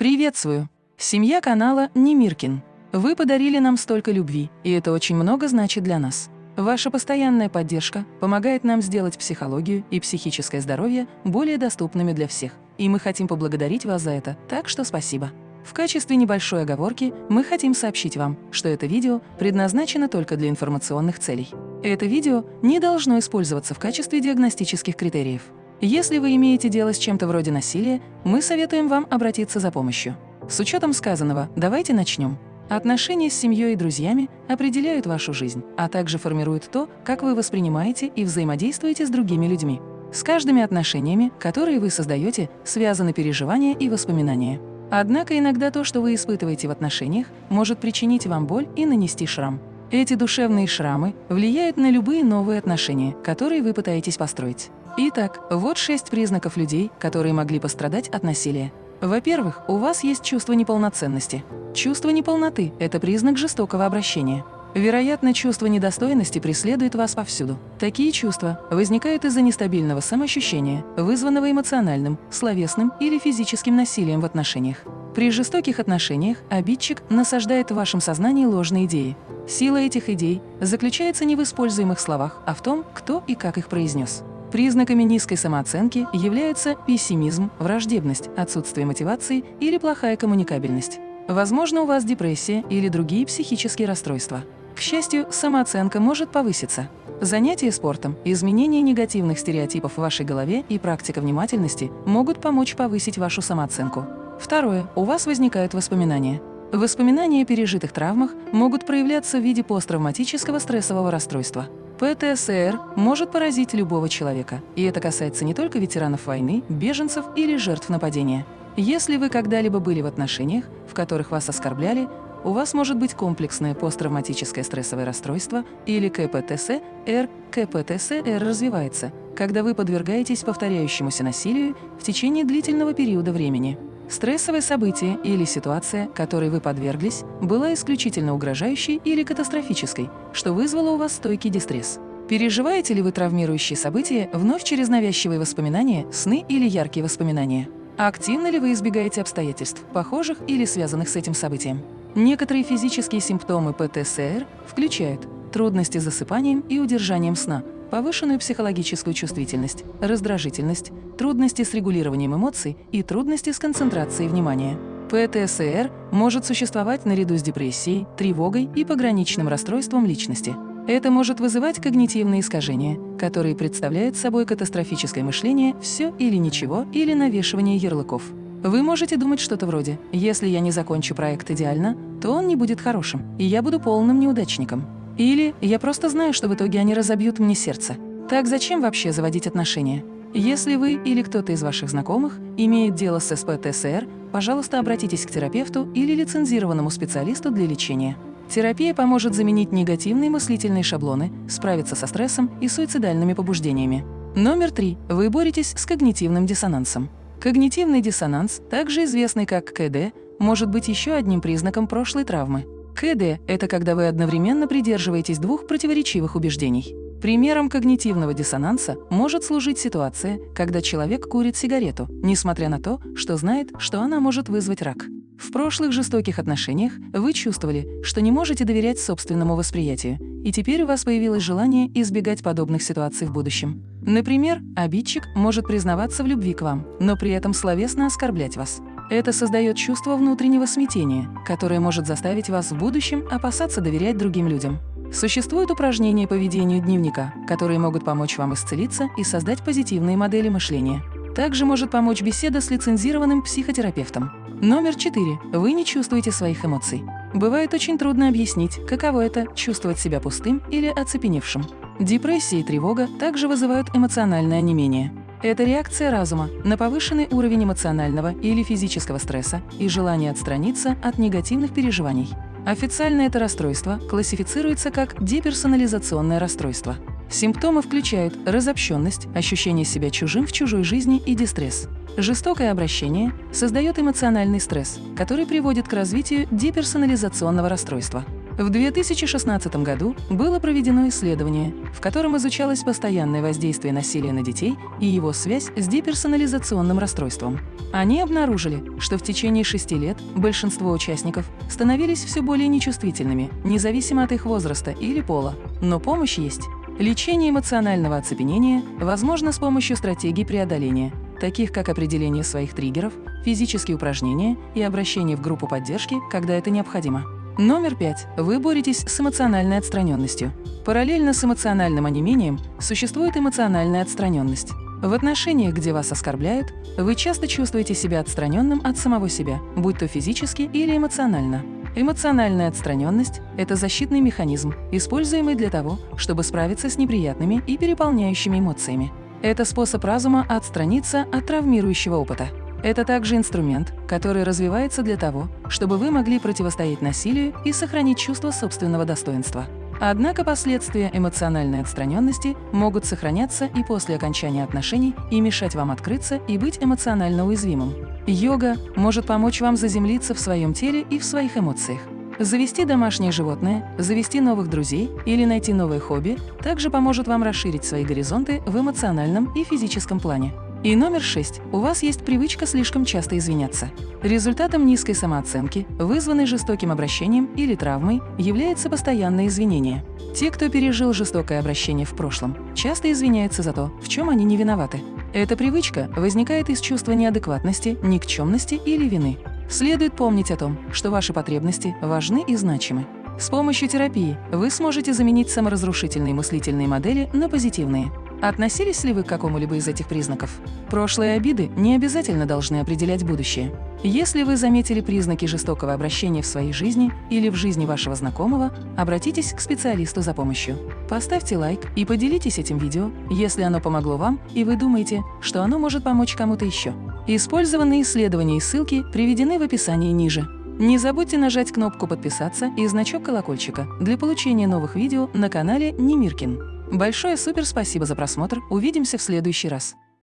Приветствую! Семья канала Немиркин. Вы подарили нам столько любви, и это очень много значит для нас. Ваша постоянная поддержка помогает нам сделать психологию и психическое здоровье более доступными для всех, и мы хотим поблагодарить вас за это, так что спасибо. В качестве небольшой оговорки мы хотим сообщить вам, что это видео предназначено только для информационных целей. Это видео не должно использоваться в качестве диагностических критериев. Если вы имеете дело с чем-то вроде насилия, мы советуем вам обратиться за помощью. С учетом сказанного, давайте начнем. Отношения с семьей и друзьями определяют вашу жизнь, а также формируют то, как вы воспринимаете и взаимодействуете с другими людьми. С каждыми отношениями, которые вы создаете, связаны переживания и воспоминания. Однако иногда то, что вы испытываете в отношениях, может причинить вам боль и нанести шрам. Эти душевные шрамы влияют на любые новые отношения, которые вы пытаетесь построить. Итак, вот шесть признаков людей, которые могли пострадать от насилия. Во-первых, у вас есть чувство неполноценности. Чувство неполноты – это признак жестокого обращения. Вероятно, чувство недостойности преследует вас повсюду. Такие чувства возникают из-за нестабильного самоощущения, вызванного эмоциональным, словесным или физическим насилием в отношениях. При жестоких отношениях обидчик насаждает в вашем сознании ложные идеи. Сила этих идей заключается не в используемых словах, а в том, кто и как их произнес. Признаками низкой самооценки являются пессимизм, враждебность, отсутствие мотивации или плохая коммуникабельность. Возможно, у вас депрессия или другие психические расстройства. К счастью, самооценка может повыситься. Занятия спортом, изменение негативных стереотипов в вашей голове и практика внимательности могут помочь повысить вашу самооценку. Второе. У вас возникают воспоминания. Воспоминания о пережитых травмах могут проявляться в виде посттравматического стрессового расстройства. ПТСР может поразить любого человека, и это касается не только ветеранов войны, беженцев или жертв нападения. Если вы когда-либо были в отношениях, в которых вас оскорбляли, у вас может быть комплексное посттравматическое стрессовое расстройство или КПТСР. КПТСР развивается, когда вы подвергаетесь повторяющемуся насилию в течение длительного периода времени. Стрессовое событие или ситуация, которой вы подверглись, была исключительно угрожающей или катастрофической, что вызвало у вас стойкий дистресс. Переживаете ли вы травмирующие события вновь через навязчивые воспоминания, сны или яркие воспоминания? А активно ли вы избегаете обстоятельств, похожих или связанных с этим событием? Некоторые физические симптомы ПТСР включают трудности с засыпанием и удержанием сна, повышенную психологическую чувствительность, раздражительность, трудности с регулированием эмоций и трудности с концентрацией внимания. ПТСР может существовать наряду с депрессией, тревогой и пограничным расстройством личности. Это может вызывать когнитивные искажения, которые представляют собой катастрофическое мышление «все или ничего» или навешивание ярлыков. Вы можете думать что-то вроде «если я не закончу проект идеально, то он не будет хорошим, и я буду полным неудачником». Или «я просто знаю, что в итоге они разобьют мне сердце». Так зачем вообще заводить отношения? Если вы или кто-то из ваших знакомых имеет дело с СПТСР, пожалуйста, обратитесь к терапевту или лицензированному специалисту для лечения. Терапия поможет заменить негативные мыслительные шаблоны, справиться со стрессом и суицидальными побуждениями. Номер три. Вы боретесь с когнитивным диссонансом. Когнитивный диссонанс, также известный как КД, может быть еще одним признаком прошлой травмы. КД – это когда вы одновременно придерживаетесь двух противоречивых убеждений. Примером когнитивного диссонанса может служить ситуация, когда человек курит сигарету, несмотря на то, что знает, что она может вызвать рак. В прошлых жестоких отношениях вы чувствовали, что не можете доверять собственному восприятию, и теперь у вас появилось желание избегать подобных ситуаций в будущем. Например, обидчик может признаваться в любви к вам, но при этом словесно оскорблять вас. Это создает чувство внутреннего смятения, которое может заставить вас в будущем опасаться доверять другим людям. Существуют упражнения по ведению дневника, которые могут помочь вам исцелиться и создать позитивные модели мышления. Также может помочь беседа с лицензированным психотерапевтом. Номер 4. Вы не чувствуете своих эмоций. Бывает очень трудно объяснить, каково это – чувствовать себя пустым или оцепеневшим. Депрессия и тревога также вызывают эмоциональное онемение. Это реакция разума на повышенный уровень эмоционального или физического стресса и желание отстраниться от негативных переживаний. Официально это расстройство классифицируется как деперсонализационное расстройство. Симптомы включают разобщенность, ощущение себя чужим в чужой жизни и дистресс. Жестокое обращение создает эмоциональный стресс, который приводит к развитию деперсонализационного расстройства. В 2016 году было проведено исследование, в котором изучалось постоянное воздействие насилия на детей и его связь с деперсонализационным расстройством. Они обнаружили, что в течение шести лет большинство участников становились все более нечувствительными, независимо от их возраста или пола. Но помощь есть. Лечение эмоционального оцепенения возможно с помощью стратегий преодоления, таких как определение своих триггеров, физические упражнения и обращение в группу поддержки, когда это необходимо. Номер пять. Вы боретесь с эмоциональной отстраненностью. Параллельно с эмоциональным онемением существует эмоциональная отстраненность. В отношениях, где вас оскорбляют, вы часто чувствуете себя отстраненным от самого себя, будь то физически или эмоционально. Эмоциональная отстраненность – это защитный механизм, используемый для того, чтобы справиться с неприятными и переполняющими эмоциями. Это способ разума отстраниться от травмирующего опыта. Это также инструмент, который развивается для того, чтобы вы могли противостоять насилию и сохранить чувство собственного достоинства. Однако последствия эмоциональной отстраненности могут сохраняться и после окончания отношений и мешать вам открыться и быть эмоционально уязвимым. Йога может помочь вам заземлиться в своем теле и в своих эмоциях. Завести домашнее животное, завести новых друзей или найти новое хобби также поможет вам расширить свои горизонты в эмоциональном и физическом плане. И номер шесть. У вас есть привычка слишком часто извиняться. Результатом низкой самооценки, вызванной жестоким обращением или травмой, является постоянное извинение. Те, кто пережил жестокое обращение в прошлом, часто извиняются за то, в чем они не виноваты. Эта привычка возникает из чувства неадекватности, никчемности или вины. Следует помнить о том, что ваши потребности важны и значимы. С помощью терапии вы сможете заменить саморазрушительные мыслительные модели на позитивные. Относились ли вы к какому-либо из этих признаков? Прошлые обиды не обязательно должны определять будущее. Если вы заметили признаки жестокого обращения в своей жизни или в жизни вашего знакомого, обратитесь к специалисту за помощью. Поставьте лайк и поделитесь этим видео, если оно помогло вам и вы думаете, что оно может помочь кому-то еще. Использованные исследования и ссылки приведены в описании ниже. Не забудьте нажать кнопку «Подписаться» и значок колокольчика для получения новых видео на канале Немиркин. Большое супер спасибо за просмотр, увидимся в следующий раз.